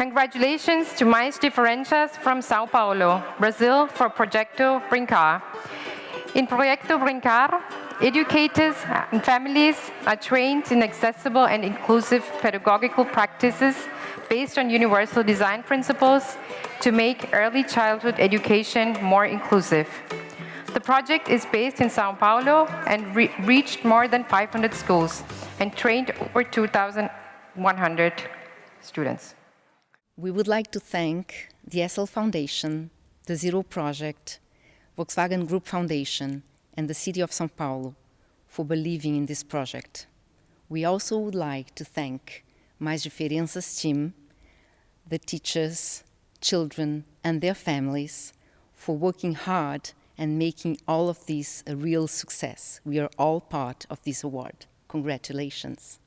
Congratulations to Mais Diferenças from Sao Paulo, Brazil for Projeto Brincar. In Projeto Brincar, educators and families are trained in accessible and inclusive pedagogical practices based on universal design principles to make early childhood education more inclusive. The project is based in Sao Paulo and re reached more than 500 schools and trained over 2,100 students. We would like to thank the Essl Foundation, the Zero Project, Volkswagen Group Foundation, and the City of São Paulo for believing in this project. We also would like to thank Mais Diferenças team, the teachers, children, and their families for working hard and making all of this a real success. We are all part of this award. Congratulations.